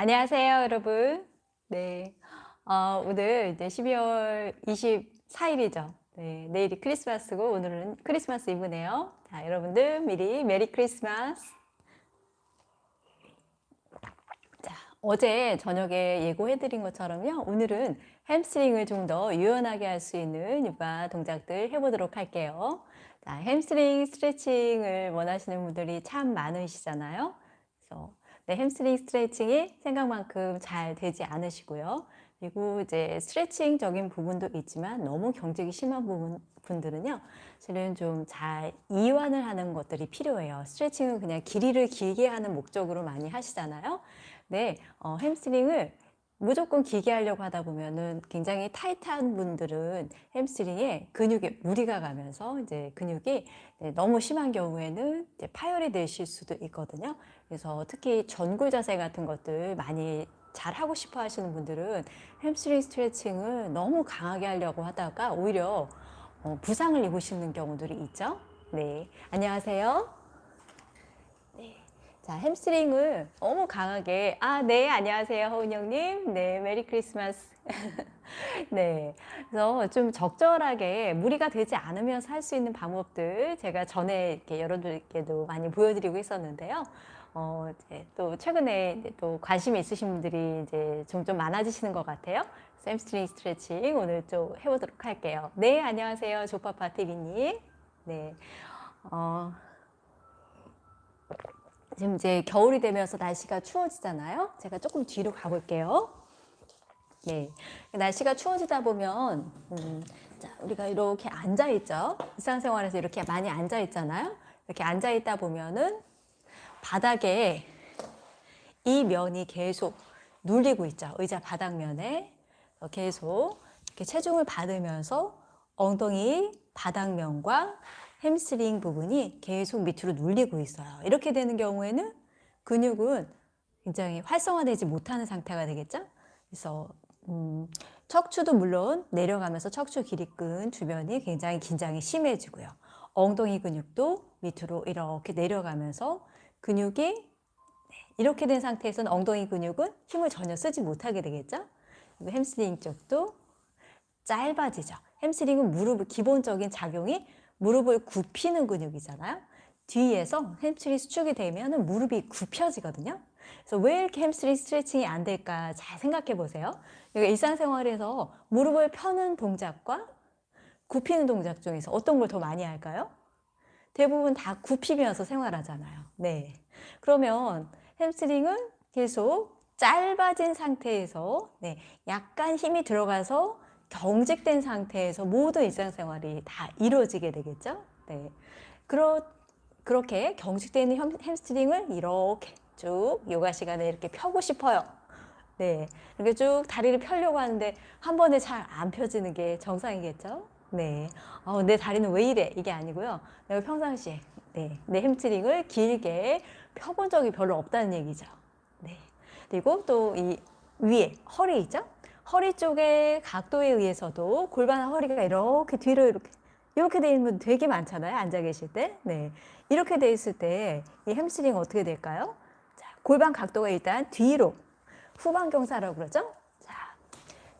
안녕하세요, 여러분. 네. 어, 오늘 이제 12월 24일이죠. 네, 내일이 크리스마스고 오늘은 크리스마스 이브네요. 자, 여러분들 미리 Merry Christmas. 자, 어제 저녁에 예고해드린 것처럼요. 오늘은 hamstring을 좀 더 유연하게 할 수 있는 요가 동작들 해보도록 할게요. 자, 햄스트링 스트레칭을 원하시는 분들이 참 많으시잖아요. 그래서 네, 햄스트링 스트레칭이 생각만큼 잘 되지 않으시고요. 그리고 이제 스트레칭적인 부분도 있지만 너무 경직이 심한 부분, 분들은요. 실은 좀 잘 이완을 하는 것들이 필요해요. 스트레칭은 그냥 길이를 길게 하는 목적으로 많이 하시잖아요. 네, 어, 햄스트링을 무조건 길게 하려고 하다 보면은 굉장히 타이트한 분들은 햄스트링에 근육에 무리가 가면서 이제 근육이 네, 너무 심한 경우에는 파열이 되실 수도 있거든요. 그래서 특히 전굴 자세 같은 것들 많이 잘 하고 싶어 하시는 분들은 햄스트링 스트레칭을 너무 강하게 하려고 하다가 오히려 어, 부상을 입으시는 경우들이 있죠. 네, 안녕하세요. 자, 햄스트링을 너무 강하게 아, 네, 안녕하세요. 허은영님. 네, 메리 크리스마스. 네, 그래서 좀 적절하게 무리가 되지 않으면서 할 수 있는 방법들 제가 전에 이렇게 여러분들께도 많이 보여드리고 있었는데요. 어, 이제 또 최근에 이제 또 관심이 있으신 분들이 이제 점점 많아지시는 것 같아요. 햄스트링 스트레칭 오늘 좀 해보도록 할게요. 네, 안녕하세요. 조파파 TV님. 네. 어, 지금 이제 겨울이 되면서 날씨가 추워지잖아요. 제가 조금 뒤로 가볼게요. 네, 날씨가 추워지다 보면 음, 자, 우리가 이렇게 앉아 있죠. 일상생활에서 이렇게 많이 앉아 있잖아요. 이렇게 앉아 있다 보면은 바닥에 이 면이 계속 눌리고 있죠. 의자 바닥면에 계속 이렇게 체중을 받으면서 엉덩이 바닥면과 햄스트링 부분이 계속 밑으로 눌리고 있어요. 이렇게 되는 경우에는 근육은 굉장히 활성화되지 못하는 상태가 되겠죠. 그래서 음, 척추도 물론 내려가면서 척추 기립근 주변이 굉장히 긴장이 심해지고요. 엉덩이 근육도 밑으로 이렇게 내려가면서 근육이 네, 이렇게 된 상태에서는 엉덩이 근육은 힘을 전혀 쓰지 못하게 되겠죠. 햄스트링 쪽도 짧아지죠. 햄스트링은 무릎 기본적인 작용이 무릎을 굽히는 근육이잖아요. 뒤에서 햄스트링 수축이 되면 무릎이 굽혀지거든요. 그래서 왜 이렇게 햄스트링 스트레칭이 안 될까 잘 생각해 보세요. 그러니까 일상생활에서 무릎을 펴는 동작과 굽히는 동작 중에서 어떤 걸 더 많이 할까요? 대부분 다 굽히면서 생활하잖아요. 네. 그러면 햄스트링은 계속 짧아진 상태에서 네, 약간 힘이 들어가서 경직된 상태에서 모든 일상생활이 다 이루어지게 되겠죠. 네. 그러, 그렇게 경직되어 있는 햄스트링을 이렇게 쭉 요가 시간에 이렇게 펴고 싶어요. 네. 이렇게 쭉 다리를 펴려고 하는데 한 번에 잘 안 펴지는 게 정상이겠죠. 네. 어, 내 다리는 왜 이래? 이게 아니고요. 내가 평상시에 네. 내 햄스트링을 길게 펴본 적이 별로 없다는 얘기죠. 네. 그리고 또 이 위에 허리 있죠? 허리 쪽의 각도에 의해서도 골반 허리가 이렇게 뒤로 이렇게 이렇게 돼 있는 분 되게 많잖아요. 앉아 계실 때. 네. 이렇게 돼 있을 때 이 햄스트링 어떻게 될까요? 자, 골반 각도가 일단 뒤로 후방 경사라고 그러죠? 자,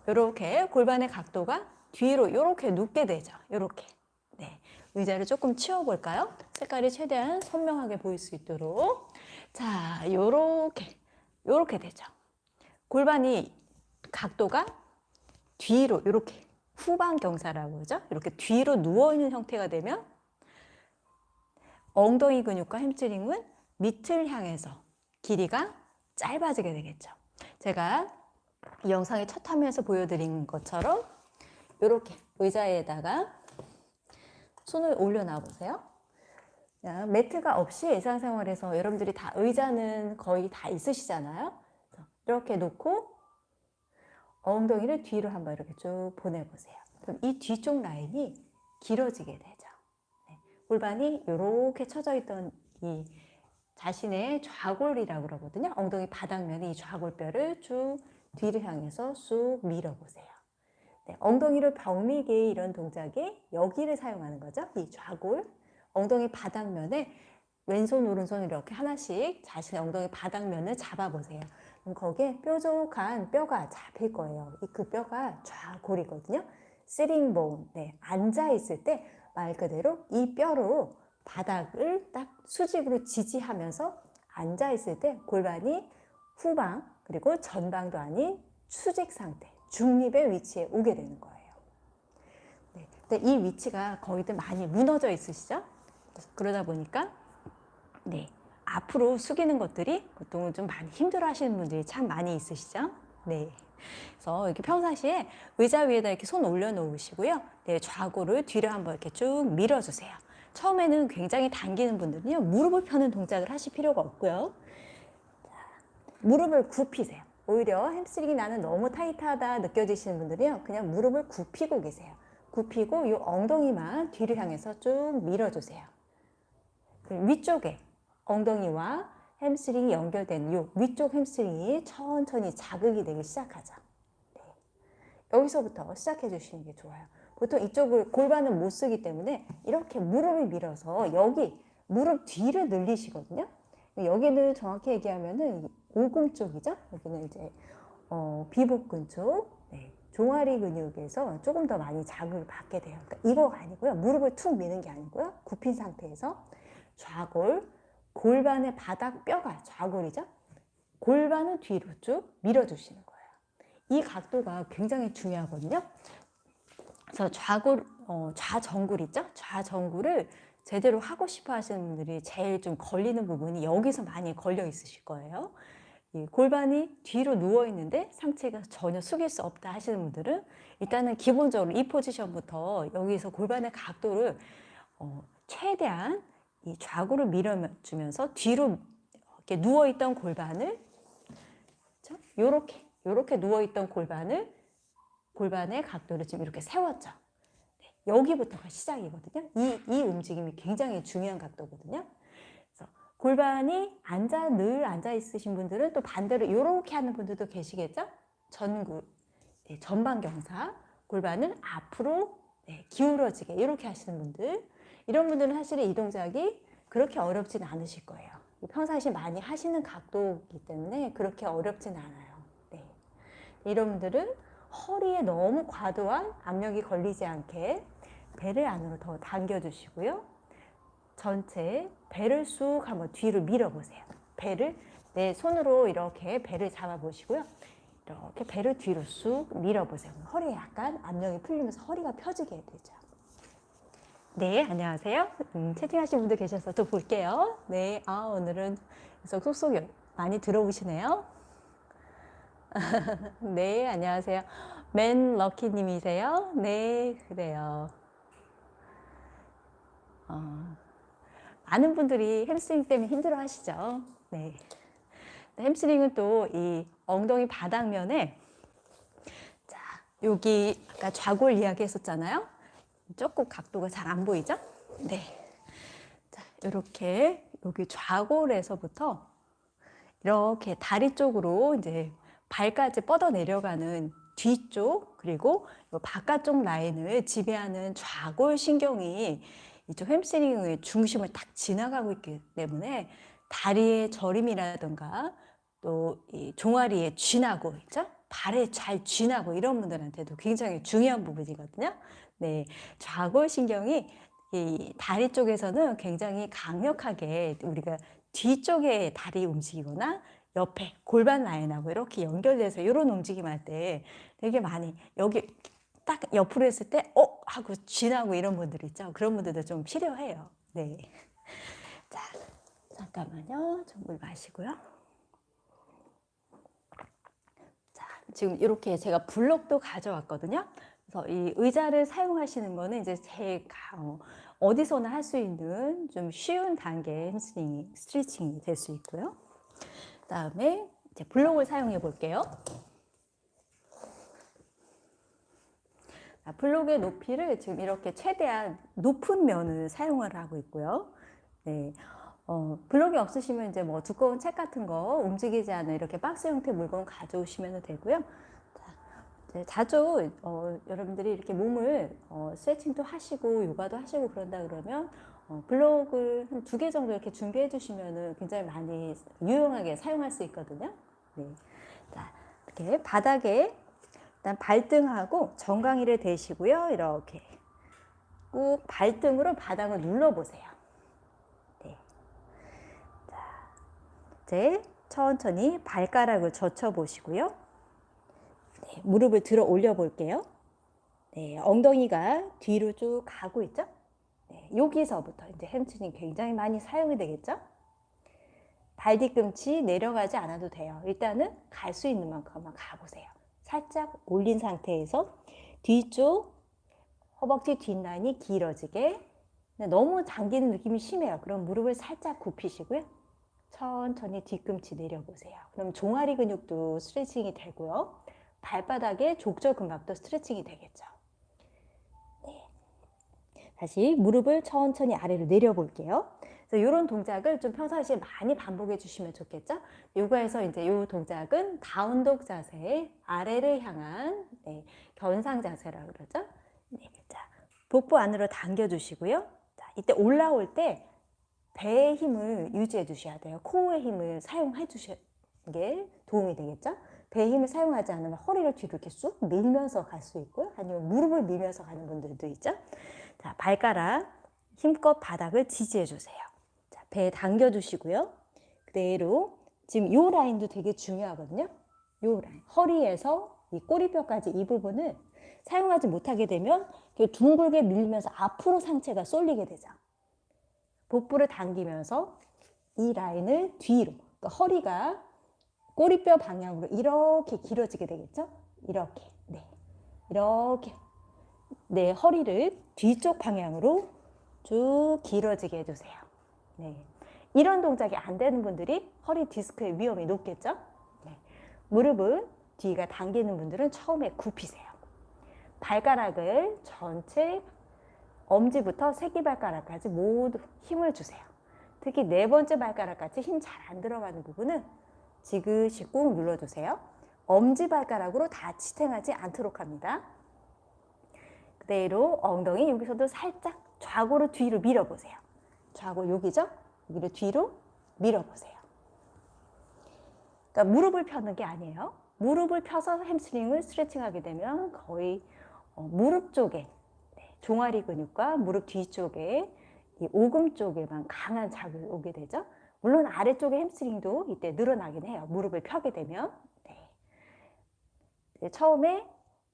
이렇게 골반의 각도가 뒤로 이렇게 눕게 되죠. 이렇게. 네. 의자를 조금 치워 볼까요? 색깔이 최대한 선명하게 보일 수 있도록. 자, 요렇게 요렇게 되죠. 골반이 각도가 뒤로 이렇게 후방 경사라고 그러죠. 이렇게 뒤로 누워있는 형태가 되면 엉덩이 근육과 햄스트링은 밑을 향해서 길이가 짧아지게 되겠죠. 제가 이 영상의 첫 화면에서 보여드린 것처럼 이렇게 의자에다가 손을 올려놔 보세요. 매트가 없이 일상생활에서 여러분들이 다 의자는 거의 다 있으시잖아요. 이렇게 놓고 엉덩이를 뒤로 한번 이렇게 쭉 보내보세요. 그럼 이 뒤쪽 라인이 길어지게 되죠. 네. 골반이 이렇게 쳐져 있던 이 자신의 좌골이라고 그러거든요. 엉덩이 바닥면이 이 좌골뼈를 쭉 뒤를 향해서 쑥 밀어보세요. 네. 엉덩이를 벽밀게 이런 동작이 여기를 사용하는 거죠. 이 좌골, 엉덩이 바닥면에 왼손, 오른손 이렇게 하나씩 자신의 엉덩이 바닥면을 잡아보세요. 그럼 거기에 뾰족한 뼈가 잡힐 거예요. 이 그 뼈가 좌골이거든요. sitting bone. 네, 앉아 있을 때 말 그대로 이 뼈로 바닥을 딱 수직으로 지지하면서 앉아 있을 때 골반이 후방 그리고 전방도 아닌 수직 상태, 중립의 위치에 오게 되는 거예요. 네, 근데 이 위치가 거의들 많이 무너져 있으시죠? 그러다 보니까 네, 앞으로 숙이는 것들이 보통은 좀 많이 힘들어 하시는 분들이 참 많이 있으시죠? 네. 그래서 이렇게 평상시에 의자 위에다 이렇게 손 올려놓으시고요. 네, 좌골을 뒤로 한번 이렇게 쭉 밀어주세요. 처음에는 굉장히 당기는 분들은요, 무릎을 펴는 동작을 하실 필요가 없고요. 자, 무릎을 굽히세요. 오히려 햄스트링이 나는 너무 타이트하다 느껴지시는 분들이요, 그냥 무릎을 굽히고 계세요. 굽히고 이 엉덩이만 뒤를 향해서 쭉 밀어주세요. 위쪽에 엉덩이와 햄스트링이 연결된 이 위쪽 햄스트링이 천천히 자극이 되기 시작하죠. 네. 여기서부터 시작해 주시는 게 좋아요. 보통 이쪽을 골반을 못 쓰기 때문에 이렇게 무릎을 밀어서 여기 무릎 뒤를 늘리시거든요. 여기는 정확히 얘기하면은 오금 쪽이죠. 여기는 이제 어, 비복근 쪽, 네. 종아리 근육에서 조금 더 많이 자극을 받게 돼요. 그러니까 이거가 아니고요. 무릎을 툭 미는 게 아니고요. 굽힌 상태에서 좌골, 골반의 바닥 뼈가 좌골이죠. 골반을 뒤로 쭉 밀어주시는 거예요. 이 각도가 굉장히 중요하거든요. 그래서 좌골, 어, 좌정굴 있죠? 좌정굴을 제대로 하고 싶어 하시는 분들이 제일 좀 걸리는 부분이 여기서 많이 걸려 있으실 거예요. 이 골반이 뒤로 누워 있는데 상체가 전혀 숙일 수 없다 하시는 분들은 일단은 기본적으로 이 포지션부터 여기서 골반의 각도를 어, 최대한 이 좌구를 밀어주면서 뒤로 이렇게 누워있던 골반을 이렇게 이렇게 누워있던 골반을 골반의 각도를 지금 이렇게 세웠죠. 네, 여기부터가 시작이거든요. 이, 이 움직임이 굉장히 중요한 각도거든요. 그래서 골반이 앉아 늘 앉아 있으신 분들은 또 반대로 이렇게 하는 분들도 계시겠죠. 전구 네, 전방 경사 골반은 앞으로 네, 기울어지게 이렇게 하시는 분들 이런 분들은 사실 이 동작이 그렇게 어렵진 않으실 거예요. 평상시 많이 하시는 각도이기 때문에 그렇게 어렵진 않아요. 네. 이런 분들은 허리에 너무 과도한 압력이 걸리지 않게 배를 안으로 더 당겨주시고요. 전체 배를 쑥 한번 뒤로 밀어보세요. 배를 내 손으로 이렇게 배를 잡아보시고요. 이렇게 배를 뒤로 쑥 밀어보세요. 허리에 약간 압력이 풀리면서 허리가 펴지게 되죠. 네, 안녕하세요. 음, 채팅하신 분들 계셔서 또 볼게요. 네, 아, 오늘은 속속 많이 들어오시네요. 네, 안녕하세요. 맨 럭키님이세요? 네, 그래요. 어, 많은 분들이 햄스트링 때문에 힘들어 하시죠. 네. 햄스트링은 또 이 엉덩이 바닥면에 자, 여기 아까 좌골 이야기 했었잖아요. 조금 각도가 잘 안 보이죠? 네. 자, 이렇게 여기 좌골에서부터 이렇게 다리 쪽으로 이제 발까지 뻗어 내려가는 뒤쪽 그리고 바깥쪽 라인을 지배하는 좌골 신경이 이쪽 햄스트링의 중심을 딱 지나가고 있기 때문에 다리의 저림이라든가 또 이 종아리에 쥐나고 있죠? 발에 잘 쥐나고 이런 분들한테도 굉장히 중요한 부분이거든요. 네, 좌골신경이 이 다리 쪽에서는 굉장히 강력하게 우리가 뒤쪽에 다리 움직이거나 옆에 골반 라인하고 이렇게 연결돼서 이런 움직임 할 때 되게 많이 여기 딱 옆으로 했을 때 어? 하고 쥐나고 이런 분들 있죠. 그런 분들도 좀 필요해요. 네. 자, 잠깐만요. 좀 물 마시고요. 자, 지금 이렇게 제가 블록도 가져왔거든요. 그래서 이 의자를 사용하시는 거는 이제 제 어, 어디서나 할 수 있는 좀 쉬운 단계의 햄스트링, 스트레칭이 될 수 있고요. 그다음에 이제 블록을 사용해 볼게요. 블록의 높이를 지금 이렇게 최대한 높은 면을 사용을 하고 있고요. 네. 어, 블록이 없으시면 이제 뭐 두꺼운 책 같은 거 움직이지 않는 이렇게 박스 형태 물건 가져오시면 되고요. 네, 자주 어, 여러분들이 이렇게 몸을 어, 스트레칭도 하시고 요가도 하시고 그런다 그러면 어, 블록을 한 두 개 정도 이렇게 준비해 주시면 굉장히 많이 유용하게 사용할 수 있거든요. 네. 자, 이렇게 바닥에 일단 발등하고 정강이를 대시고요. 이렇게 꾹 발등으로 바닥을 눌러보세요. 네. 자, 이제 천천히 발가락을 젖혀 보시고요. 네, 무릎을 들어 올려 볼게요. 네, 엉덩이가 뒤로 쭉 가고 있죠? 네, 여기서부터 이제 햄스트링 굉장히 많이 사용이 되겠죠? 발 뒤꿈치 내려가지 않아도 돼요. 일단은 갈 수 있는 만큼만 가보세요. 살짝 올린 상태에서 뒤쪽 허벅지 뒷라인이 길어지게 너무 당기는 느낌이 심해요. 그럼 무릎을 살짝 굽히시고요. 천천히 뒤꿈치 내려보세요. 그럼 종아리 근육도 스트레칭이 되고요. 발바닥에 족저 근막도 스트레칭이 되겠죠. 네. 다시 무릎을 천천히 아래로 내려 볼게요. 그래서 이런 동작을 좀 평상시에 많이 반복해 주시면 좋겠죠? 요가에서 이제 이 동작은 다운독 자세, 아래를 향한 네, 견상 자세라고 그러죠? 네, 자, 복부 안으로 당겨 주시고요. 자, 이때 올라올 때 배의 힘을 유지해 주셔야 돼요. 코어의 힘을 사용해 주시는 게 도움이 되겠죠? 배의 힘을 사용하지 않으면 허리를 뒤로 이렇게 쑥 밀면서 갈 수 있고요. 아니면 무릎을 밀면서 가는 분들도 있죠. 자, 발가락 힘껏 바닥을 지지해 주세요. 자, 배 당겨 주시고요. 그대로 지금 요 라인도 되게 중요하거든요. 요 라인. 허리에서 이 꼬리뼈까지 이 부분을 사용하지 못하게 되면 둥글게 밀면서 앞으로 상체가 쏠리게 되죠. 복부를 당기면서 이 라인을 뒤로, 그러니까 허리가 꼬리뼈 방향으로 이렇게 길어지게 되겠죠? 이렇게, 네. 이렇게. 네, 허리를 뒤쪽 방향으로 쭉 길어지게 해주세요. 네. 이런 동작이 안 되는 분들이 허리 디스크의 위험이 높겠죠? 네. 무릎은 뒤가 당기는 분들은 처음에 굽히세요. 발가락을 전체 엄지부터 새끼발가락까지 모두 힘을 주세요. 특히 네 번째 발가락까지 힘 잘 안 들어가는 부분은 지그시 꾹 눌러주세요. 엄지발가락으로 다 지탱하지 않도록 합니다. 그대로 엉덩이 여기서도 살짝 좌고로 뒤로 밀어보세요. 좌고 여기죠? 여기를 뒤로 밀어보세요. 그러니까 무릎을 펴는 게 아니에요. 무릎을 펴서 햄스트링을 스트레칭하게 되면 거의 어, 무릎 쪽에 네, 종아리 근육과 무릎 뒤쪽에 이 오금 쪽에만 강한 자극이 오게 되죠. 물론 아래쪽의 햄스트링도 이때 늘어나긴 해요. 무릎을 펴게 되면. 네. 처음에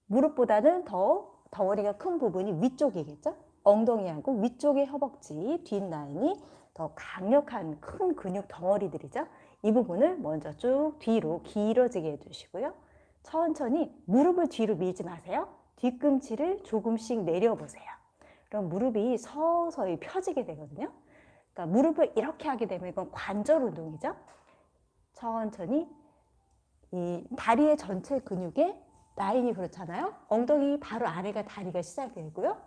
무릎보다는 더 덩어리가 큰 부분이 위쪽이겠죠. 엉덩이하고 위쪽의 허벅지 뒷라인이 더 강력한 큰 근육 덩어리들이죠. 이 부분을 먼저 쭉 뒤로 길어지게 해주시고요. 천천히 무릎을 뒤로 밀지 마세요. 뒤꿈치를 조금씩 내려보세요. 그럼 무릎이 서서히 펴지게 되거든요. 그러니까 무릎을 이렇게 하게 되면 이건 관절 운동이죠. 천천히 이 다리의 전체 근육에 라인이 그렇잖아요. 엉덩이 바로 아래가 다리가 시작되고요.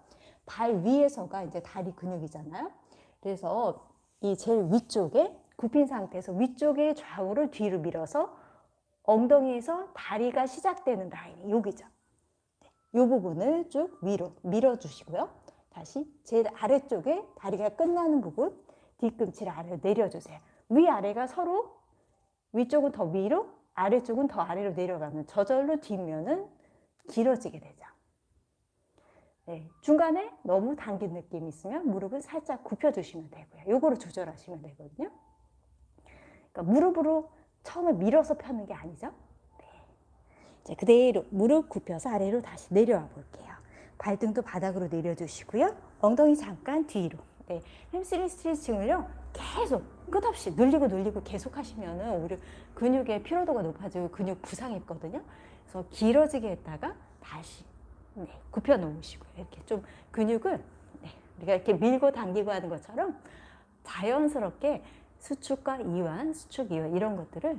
발 위에서가 이제 다리 근육이잖아요. 그래서 이 제일 위쪽에 굽힌 상태에서 위쪽의 좌우를 뒤로 밀어서 엉덩이에서 다리가 시작되는 라인이 여기죠. 이 부분을 쭉 위로 밀어주시고요. 다시 제일 아래쪽에 다리가 끝나는 부분 뒤꿈치를 아래로 내려주세요. 위아래가 서로 위쪽은 더 위로 아래쪽은 더 아래로 내려가면 저절로 뒷면은 길어지게 되죠. 네, 중간에 너무 당긴 느낌이 있으면 무릎을 살짝 굽혀주시면 되고요. 요거를 조절하시면 되거든요. 그러니까 무릎으로 처음에 밀어서 펴는 게 아니죠. 네. 자, 그대로 무릎 굽혀서 아래로 다시 내려와 볼게요. 발등도 바닥으로 내려주시고요. 엉덩이 잠깐 뒤로. 네, 햄스트링 스트레칭을요. 계속 끝없이 늘리고 늘리고 계속 하시면은 오히려 근육의 피로도가 높아지고 근육 부상이 있거든요. 그래서 길어지게 했다가 다시 네, 굽혀 놓으시고요. 이렇게 좀 근육을 네, 우리가 이렇게 밀고 당기고 하는 것처럼 자연스럽게 수축과 이완, 수축, 이완 이런 것들을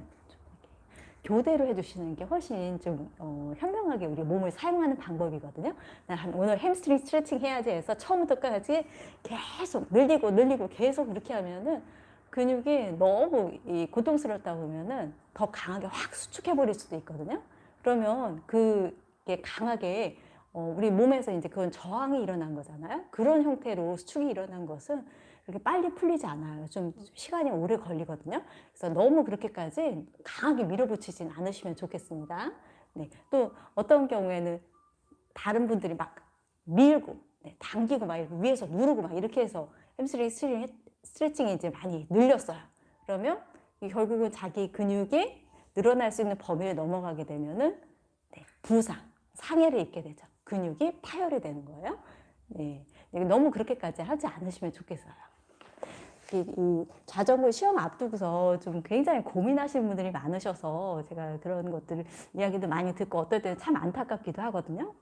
교대로 해주시는 게 훨씬 좀 어, 현명하게 우리 몸을 사용하는 방법이거든요. 난 오늘 햄스트링 스트레칭 해야지 해서 처음부터 끝까지 계속 늘리고 늘리고 계속 이렇게 하면은 근육이 너무 이 고통스럽다 보면은 더 강하게 확 수축해 버릴 수도 있거든요. 그러면 그게 강하게 어, 우리 몸에서 이제 그건 저항이 일어난 거잖아요. 그런 형태로 수축이 일어난 것은 그렇게 빨리 풀리지 않아요. 좀 시간이 오래 걸리거든요. 그래서 너무 그렇게까지 강하게 밀어붙이진 않으시면 좋겠습니다. 네. 또 어떤 경우에는 다른 분들이 막 밀고 네, 당기고 막 위에서 누르고 막 이렇게 해서 햄스트링 스트레칭, 스트레칭이 이제 많이 늘렸어요. 그러면 이 결국은 자기 근육이 늘어날 수 있는 범위를 넘어가게 되면은 네, 부상, 상해를 입게 되죠. 근육이 파열이 되는 거예요. 네, 너무 그렇게까지 하지 않으시면 좋겠어요. 이, 이 자격증 시험 앞두고서 좀 굉장히 고민하시는 분들이 많으셔서 제가 그런 것들 이야기도 많이 듣고 어떨 때는 참 안타깝기도 하거든요.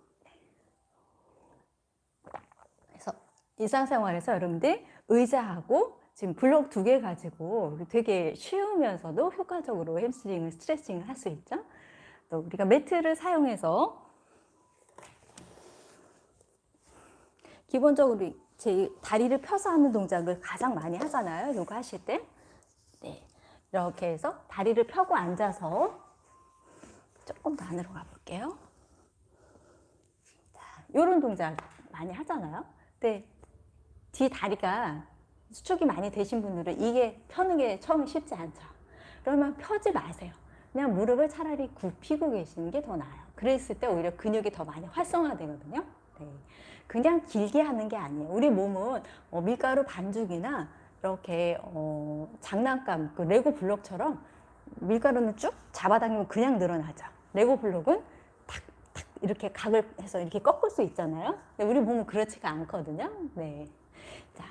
그래서 일상생활에서 여러분들 의자하고 지금 블록 두 개 가지고 되게 쉬우면서도 효과적으로 햄스트링을 스트레칭을 할 수 있죠. 또 우리가 매트를 사용해서 기본적으로 제 다리를 펴서 하는 동작을 가장 많이 하잖아요. 요거 하실 때. 네. 이렇게 해서 다리를 펴고 앉아서 조금 더 안으로 가볼게요. 자, 요런 동작 많이 하잖아요. 근데 뒤 다리가 수축이 많이 되신 분들은 이게 펴는 게 처음에 쉽지 않죠. 그러면 펴지 마세요. 그냥 무릎을 차라리 굽히고 계시는 게 더 나아요. 그랬을 때 오히려 근육이 더 많이 활성화되거든요. 네. 그냥 길게 하는 게 아니에요. 우리 몸은 어, 밀가루 반죽이나 이렇게 어, 장난감, 그 레고 블록처럼 밀가루는 쭉 잡아당기면 그냥 늘어나죠. 레고 블록은 탁탁 이렇게 각을 해서 이렇게 꺾을 수 있잖아요. 근데 우리 몸은 그렇지가 않거든요. 네. 자,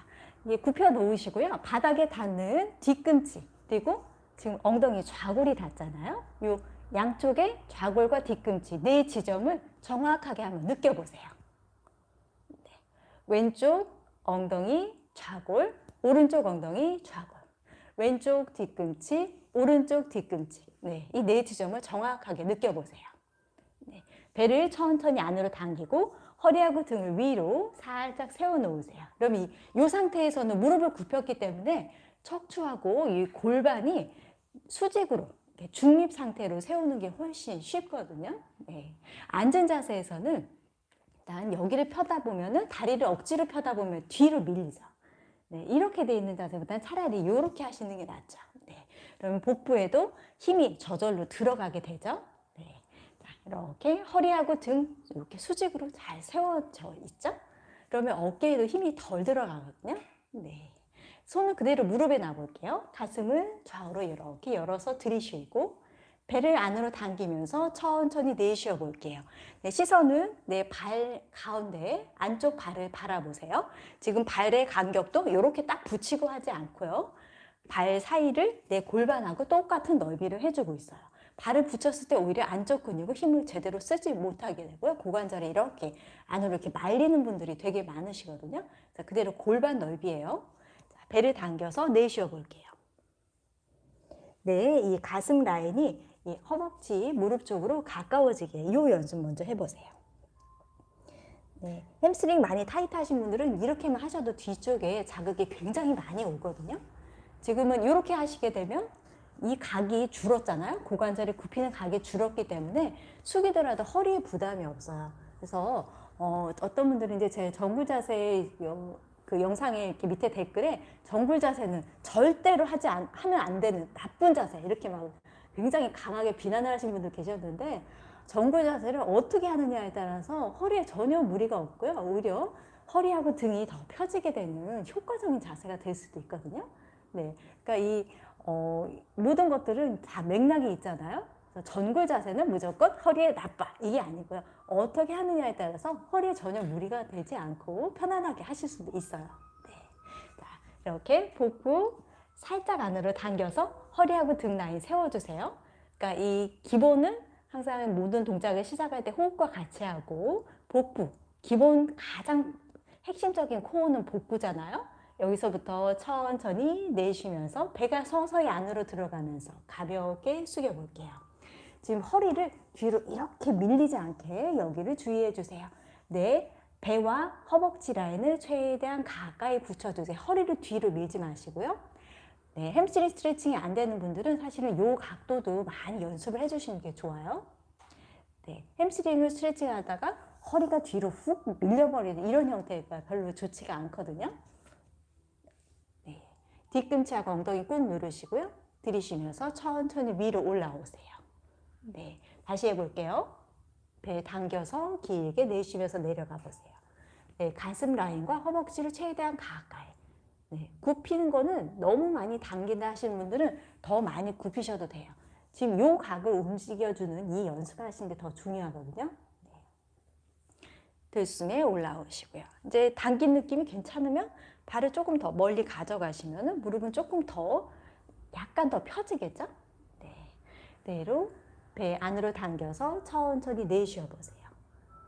이게 굽혀 놓으시고요. 바닥에 닿는 뒤꿈치 그리고 지금 엉덩이 좌골이 닿잖아요. 요 양쪽의 좌골과 뒤꿈치 네 지점을 정확하게 한번 느껴보세요. 왼쪽 엉덩이 좌골, 오른쪽 엉덩이 좌골, 왼쪽 뒤꿈치, 오른쪽 뒤꿈치. 네, 이 네 지점을 정확하게 느껴보세요. 네, 배를 천천히 안으로 당기고 허리하고 등을 위로 살짝 세워놓으세요. 그럼 이, 이 상태에서는 무릎을 굽혔기 때문에 척추하고 이 골반이 수직으로 중립 상태로 세우는 게 훨씬 쉽거든요. 네. 앉은 자세에서는 일단 여기를 펴다 보면은 다리를 억지로 펴다 보면 뒤로 밀리죠. 네, 이렇게 돼 있는 자세보다는 차라리 이렇게 하시는 게 낫죠. 네, 그러면 복부에도 힘이 저절로 들어가게 되죠. 네, 자, 이렇게 허리하고 등 이렇게 수직으로 잘 세워져 있죠. 그러면 어깨에도 힘이 덜 들어가거든요. 네. 손을 그대로 무릎에 놔볼게요. 가슴을 좌우로 이렇게 열어서 들이쉬고 배를 안으로 당기면서 천천히 내쉬어 볼게요. 네, 시선은 내 발 가운데 안쪽 발을 바라보세요. 지금 발의 간격도 이렇게 딱 붙이고 하지 않고요. 발 사이를 내 골반하고 똑같은 넓이를 해주고 있어요. 발을 붙였을 때 오히려 안쪽 근육을 힘을 제대로 쓰지 못하게 되고요. 고관절이 이렇게 안으로 이렇게 말리는 분들이 되게 많으시거든요. 자, 그대로 골반 넓이에요. 자, 배를 당겨서 내쉬어 볼게요. 네, 이 가슴 라인이 이 허벅지, 무릎 쪽으로 가까워지게 이 연습 먼저 해보세요. 네, 햄스트링 많이 타이트하신 분들은 이렇게만 하셔도 뒤쪽에 자극이 굉장히 많이 오거든요. 지금은 이렇게 하시게 되면 이 각이 줄었잖아요. 고관절이 굽히는 각이 줄었기 때문에 숙이더라도 허리에 부담이 없어요. 그래서 어, 어떤 분들은 이제 제 쟁기 자세 그 영상에 이렇게 밑에 댓글에 쟁기 자세는 절대로 하지 않, 하면 안 되는 나쁜 자세 이렇게 막 굉장히 강하게 비난을 하신 분들 계셨는데 정글 자세를 어떻게 하느냐에 따라서 허리에 전혀 무리가 없고요. 오히려 허리하고 등이 더 펴지게 되는 효과적인 자세가 될 수도 있거든요. 네, 그러니까 이 어, 모든 것들은 다 맥락이 있잖아요. 전골 자세는 무조건 허리에 나빠 이게 아니고요. 어떻게 하느냐에 따라서 허리에 전혀 무리가 되지 않고 편안하게 하실 수도 있어요. 네. 자, 이렇게 복부 살짝 안으로 당겨서 허리하고 등 라인 세워주세요. 그러니까 이 기본은 항상 모든 동작을 시작할 때 호흡과 같이 하고 복부, 기본 가장 핵심적인 코어는 복부잖아요. 여기서부터 천천히 내쉬면서 배가 서서히 안으로 들어가면서 가볍게 숙여볼게요. 지금 허리를 뒤로 이렇게 밀리지 않게 여기를 주의해 주세요. 네, 배와 허벅지 라인을 최대한 가까이 붙여주세요. 허리를 뒤로 밀지 마시고요. 네, 햄스트링 스트레칭이 안 되는 분들은 사실은 요 각도도 많이 연습을 해주시는 게 좋아요. 네, 햄스트링을 스트레칭 하다가 허리가 뒤로 훅 밀려버리는 이런 형태가 별로 좋지가 않거든요. 뒤꿈치하고 엉덩이 꾹 누르시고요. 들이쉬면서 천천히 위로 올라오세요. 네, 다시 해볼게요. 배 당겨서 길게 내쉬면서 내려가 보세요. 네, 가슴 라인과 허벅지를 최대한 가까이. 네, 굽히는 거는 너무 많이 당긴다 하시는 분들은 더 많이 굽히셔도 돼요. 지금 요 각을 움직여주는 이 연습하시는 게 더 중요하거든요. 네. 들숨에 올라오시고요. 이제 당긴 느낌이 괜찮으면 발을 조금 더 멀리 가져가시면 무릎은 조금 더 약간 더 펴지겠죠? 네. 그대로 배 안으로 당겨서 천천히 내쉬어 보세요.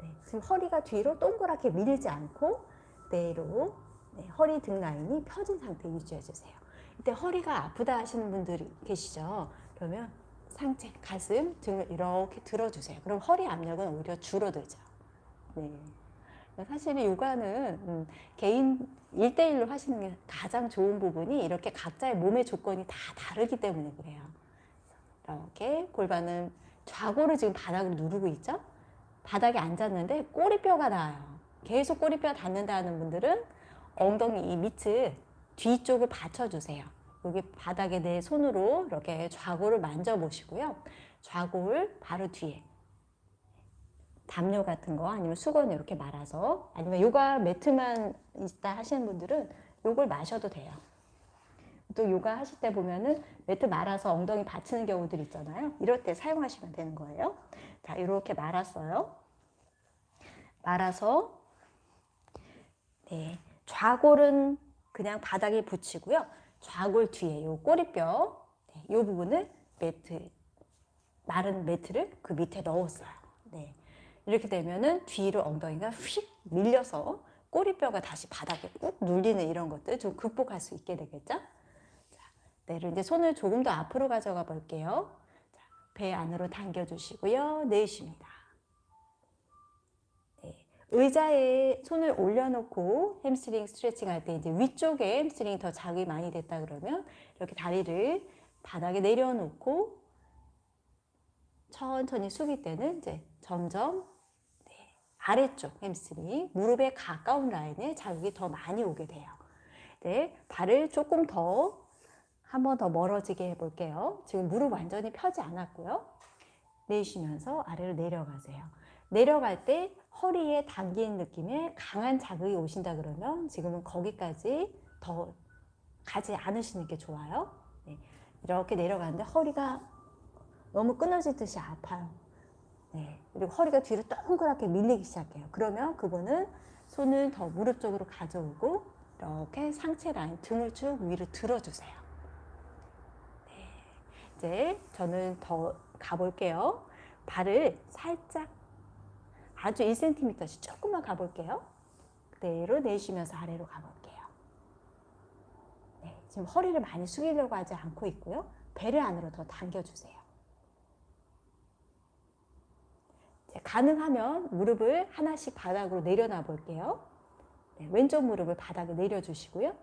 네. 지금 허리가 뒤로 동그랗게 밀지 않고 그대로 네. 허리 등 라인이 펴진 상태 유지해 주세요. 이때 허리가 아프다 하시는 분들이 계시죠? 그러면 상체, 가슴, 등을 이렇게 들어주세요. 그럼 허리 압력은 오히려 줄어들죠. 네. 사실은 요가는 음, 개인 1대1로 하시는 게 가장 좋은 부분이 이렇게 각자의 몸의 조건이 다 다르기 때문에 그래요. 이렇게 골반은 좌고를 지금 바닥을 누르고 있죠? 바닥에 앉았는데 꼬리뼈가 나와요. 계속 꼬리뼈 닿는다는 분들은 엉덩이 이 밑을 뒤쪽을 받쳐주세요. 여기 바닥에 내 손으로 이렇게 좌골을 만져보시고요. 좌골 바로 뒤에 담요 같은 거 아니면 수건 이렇게 말아서 아니면 요가 매트만 있다 하시는 분들은 요걸 마셔도 돼요. 또 요가 하실 때 보면은 매트 말아서 엉덩이 받치는 경우들 있잖아요. 이럴 때 사용하시면 되는 거예요. 자, 이렇게 말았어요. 말아서 네, 좌골은 그냥 바닥에 붙이고요. 좌골 뒤에 요 꼬리뼈 네, 요 부분을 매트 말은 매트를 그 밑에 넣었어요. 네. 이렇게 되면은 뒤로 엉덩이가 휙 밀려서 꼬리뼈가 다시 바닥에 꾹 눌리는 이런 것들 좀 극복할 수 있게 되겠죠? 자, 내를 이제 손을 조금 더 앞으로 가져가 볼게요. 자, 배 안으로 당겨주시고요. 내쉽니다. 네, 의자에 손을 올려놓고 햄스트링 스트레칭 할 때 이제 위쪽에 햄스트링이 더 자극이 많이 됐다 그러면 이렇게 다리를 바닥에 내려놓고 천천히 숙일 때는 이제 점점 아래쪽 햄스트링, 무릎에 가까운 라인에 자극이 더 많이 오게 돼요. 네, 발을 조금 더 한 번 더 멀어지게 해볼게요. 지금 무릎 완전히 펴지 않았고요. 내쉬면서 아래로 내려가세요. 내려갈 때 허리에 당긴 느낌에 강한 자극이 오신다 그러면 지금은 거기까지 더 가지 않으시는 게 좋아요. 네, 이렇게 내려가는데 허리가 너무 끊어지듯이 아파요. 네. 그리고 허리가 뒤로 동그랗게 밀리기 시작해요. 그러면 그분은 손을 더 무릎 쪽으로 가져오고 이렇게 상체 라인 등을 쭉 위로 들어주세요. 네. 이제 저는 더 가볼게요. 발을 살짝 아주 1cm씩 조금만 가볼게요. 그대로 내쉬면서 아래로 가볼게요. 네, 지금 허리를 많이 숙이려고 하지 않고 있고요. 배를 안으로 더 당겨주세요. 가능하면 무릎을 하나씩 바닥으로 내려놔 볼게요. 네, 왼쪽 무릎을 바닥에 내려주시고요.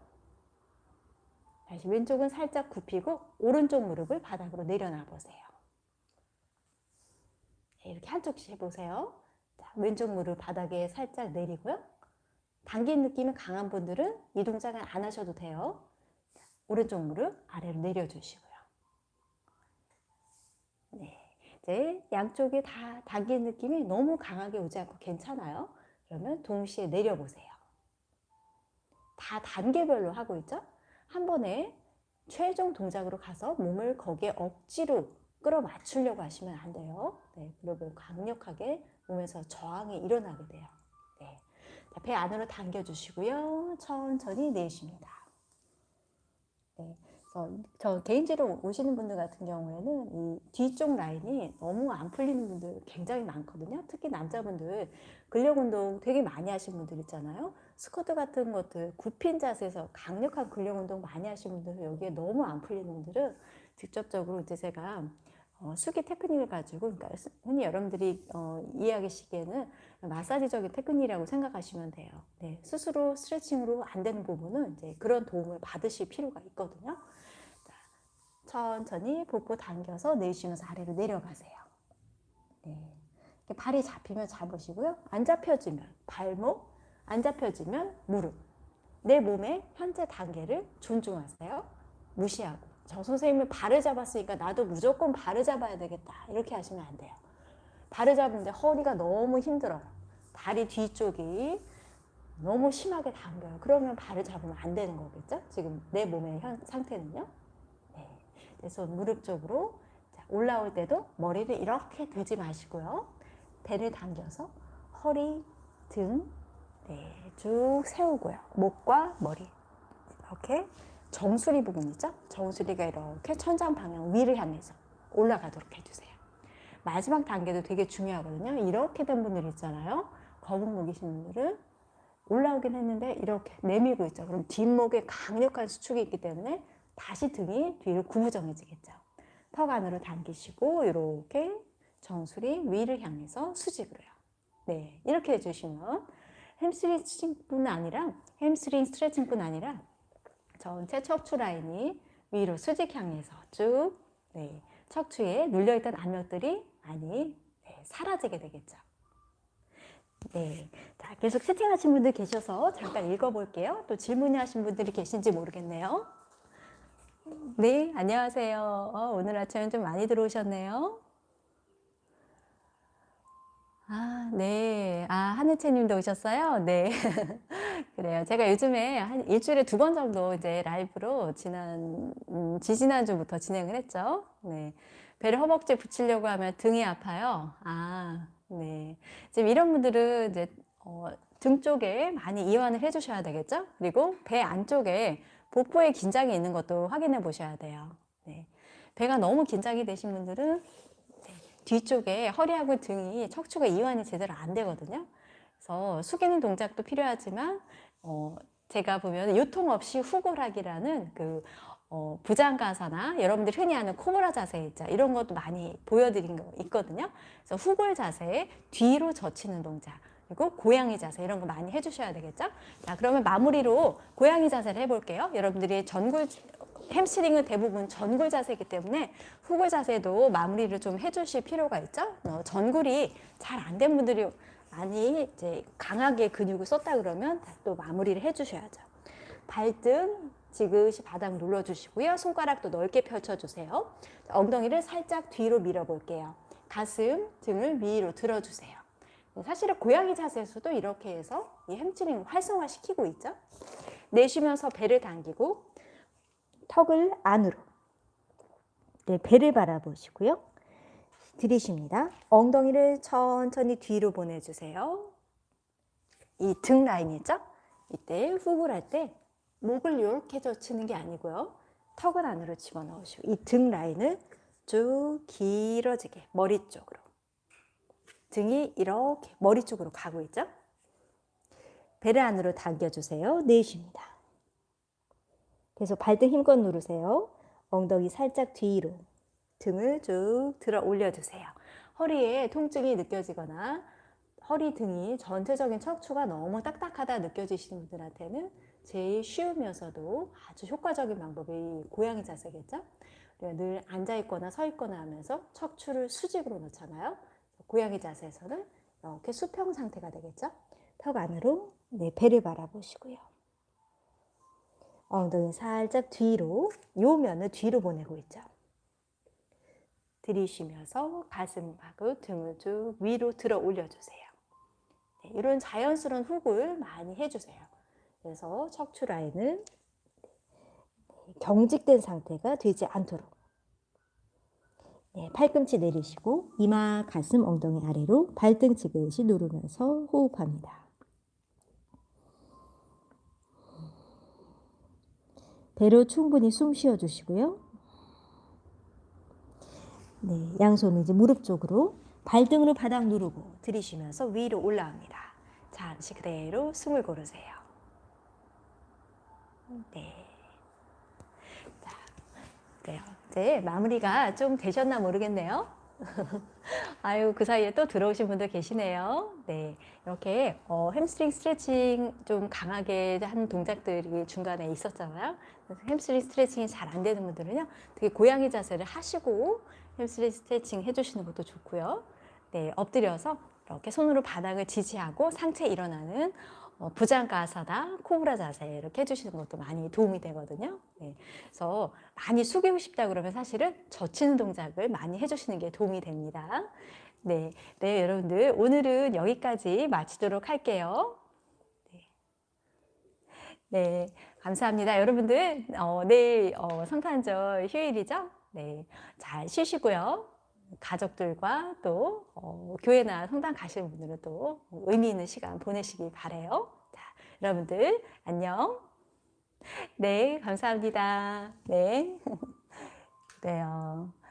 다시 왼쪽은 살짝 굽히고 오른쪽 무릎을 바닥으로 내려놔 보세요. 네, 이렇게 한쪽씩 해보세요. 자, 왼쪽 무릎 바닥에 살짝 내리고요. 당긴 느낌이 강한 분들은 이 동작은 안 하셔도 돼요. 자, 오른쪽 무릎 아래로 내려주시고요. 네. 이제 양쪽에 다 당긴 느낌이 너무 강하게 오지 않고 괜찮아요. 그러면 동시에 내려보세요. 다 단계별로 하고 있죠? 한 번에 최종 동작으로 가서 몸을 거기에 억지로 끌어맞추려고 하시면 안 돼요. 네, 그러면 강력하게 몸에서 저항이 일어나게 돼요. 네. 자, 배 안으로 당겨주시고요. 천천히 내쉽니다. 네. 어, 저 개인지로 오시는 분들 같은 경우에는 이 뒤쪽 라인이 너무 안 풀리는 분들 굉장히 많거든요. 특히 남자분들 근력 운동 되게 많이 하신 분들 있잖아요. 스쿼트 같은 것들 굽힌 자세에서 강력한 근력 운동 많이 하신 분들 여기에 너무 안 풀리는 분들은 직접적으로 이제 제가 어, 수기 테크닉을 가지고 그러니까 흔히 여러분들이 어, 이해하시기에는 마사지적인 테크닉이라고 생각하시면 돼요. 네, 스스로 스트레칭으로 안 되는 부분은 이제 그런 도움을 받으실 필요가 있거든요. 천천히 복부 당겨서 내쉬면서 아래로 내려가세요. 네. 발이 잡히면 잡으시고요. 안 잡혀지면 발목, 안 잡혀지면 무릎. 내 몸의 현재 단계를 존중하세요. 무시하고 저 선생님이 발을 잡았으니까 나도 무조건 발을 잡아야 되겠다 이렇게 하시면 안 돼요. 발을 잡는데 허리가 너무 힘들어요. 다리 뒤쪽이 너무 심하게 당겨요. 그러면 발을 잡으면 안 되는 거겠죠? 지금 내 몸의 현, 상태는요. 네. 그래서 무릎 쪽으로 자, 올라올 때도 머리를 이렇게 들지 마시고요. 배를 당겨서 허리, 등, 네, 쭉 세우고요. 목과 머리 이렇게 정수리 부분 있죠? 정수리가 이렇게 천장 방향 위를 향해서 올라가도록 해주세요. 마지막 단계도 되게 중요하거든요. 이렇게 된 분들 있잖아요. 거북목이신 분들은 올라오긴 했는데 이렇게 내밀고 있죠. 그럼 뒷목에 강력한 수축이 있기 때문에 다시 등이 뒤로 구부정해지겠죠. 턱 안으로 당기시고 이렇게 정수리 위를 향해서 수직으로요. 네, 이렇게 해주시면 햄스트링 스트레칭뿐 아니라 햄스트링 스트레칭뿐 아니라 전체 척추 라인이 위로 수직 향해서 쭉 네, 척추에 눌려있던 압력들이 많이 네, 사라지게 되겠죠. 네, 자 계속 채팅하신 분들 계셔서 잠깐 읽어볼게요. 또 질문이 하신 분들이 계신지 모르겠네요. 네, 안녕하세요. 어, 오늘 아침에 좀 많이 들어오셨네요. 아, 네. 아, 하늘채 님도 오셨어요? 네. 그래요. 제가 요즘에 한 일주일에 두 번 정도 이제 라이브로 지난, 음, 지지난주부터 진행을 했죠. 네. 배를 허벅지에 붙이려고 하면 등이 아파요. 아, 네. 지금 이런 분들은 이제, 어, 등 쪽에 많이 이완을 해 주셔야 되겠죠? 그리고 배 안쪽에 복부에 긴장이 있는 것도 확인해 보셔야 돼요. 네. 배가 너무 긴장이 되신 분들은 뒤쪽에 허리하고 등이 척추가 이완이 제대로 안 되거든요. 그래서 숙이는 동작도 필요하지만 어, 제가 보면 요통 없이 후골하기라는 그 어, 부장가사나 여러분들 흔히 하는 코브라 자세 있죠. 이런 것도 많이 보여드린 거 있거든요. 그래서 후골 자세, 뒤로 젖히는 동작, 그리고 고양이 자세 이런 거 많이 해주셔야 되겠죠. 자, 그러면 마무리로 고양이 자세를 해볼게요. 여러분들이 전굴 햄스트링은 대부분 전굴 자세이기 때문에 후굴 자세도 마무리를 좀 해주실 필요가 있죠. 어, 전굴이 잘 안 된 분들이 많이 이제 강하게 근육을 썼다 그러면 또 마무리를 해주셔야죠. 발등 지그시 바닥 눌러주시고요. 손가락도 넓게 펼쳐주세요. 엉덩이를 살짝 뒤로 밀어볼게요. 가슴, 등을 위로 들어주세요. 사실은 고양이 자세에서도 이렇게 해서 이 햄스트링 활성화시키고 있죠. 내쉬면서 배를 당기고 턱을 안으로 네, 배를 바라보시고요. 들이쉽니다. 엉덩이를 천천히 뒤로 보내주세요. 이 등 라인 있죠? 이때 후굴 할 때 목을 이렇게 젖히는 게 아니고요. 턱을 안으로 집어넣으시고 이 등 라인을 쭉 길어지게 머리 쪽으로 등이 이렇게 머리 쪽으로 가고 있죠? 배를 안으로 당겨주세요. 내쉽니다. 계속 발등 힘껏 누르세요. 엉덩이 살짝 뒤로 등을 쭉 들어 올려주세요. 허리에 통증이 느껴지거나 허리 등이 전체적인 척추가 너무 딱딱하다 느껴지시는 분들한테는 제일 쉬우면서도 아주 효과적인 방법이 고양이 자세겠죠? 늘 앉아 있거나 서 있거나 하면서 척추를 수직으로 놓잖아요. 고양이 자세에서는 이렇게 수평 상태가 되겠죠? 턱 안으로 네, 배를 바라보시고요. 엉덩이 살짝 뒤로 요 면을 뒤로 보내고 있죠. 들이쉬면서 가슴하고 등을 쭉 위로 들어 올려주세요. 네, 이런 자연스러운 훅을 많이 해주세요. 그래서 척추 라인은 경직된 상태가 되지 않도록 네, 팔꿈치 내리시고 이마, 가슴, 엉덩이 아래로 발등 지그시 누르면서 호흡합니다. 배로 충분히 숨 쉬어 주시고요. 네, 양손 이제 무릎 쪽으로 발등으로 바닥 누르고 들이쉬면서 위로 올라옵니다. 잠시 그대로 숨을 고르세요. 네. 자, 그래요. 이제 마무리가 좀 되셨나 모르겠네요. 아유 그 사이에 또 들어오신 분들 계시네요. 네 이렇게 어, 햄스트링 스트레칭 좀 강하게 한 동작들이 중간에 있었잖아요. 햄스트링 스트레칭이 잘 안 되는 분들은요, 되게 고양이 자세를 하시고 햄스트링 스트레칭 해주시는 것도 좋고요. 네 엎드려서 이렇게 손으로 바닥을 지지하고 상체 일어나는 어, 부장가사다, 코브라 자세 이렇게 해주시는 것도 많이 도움이 되거든요. 네. 그래서 많이 숙이고 싶다 그러면 사실은 젖히는 동작을 많이 해주시는 게 도움이 됩니다. 네, 네 여러분들 오늘은 여기까지 마치도록 할게요. 네, 네 감사합니다. 여러분들 어, 내일 어, 성탄절 휴일이죠? 네, 잘 쉬시고요. 가족들과 또 어, 교회나 성당 가시는 분들은 또 의미 있는 시간 보내시기 바래요. 자, 여러분들 안녕. 네, 감사합니다. 네. 그래요.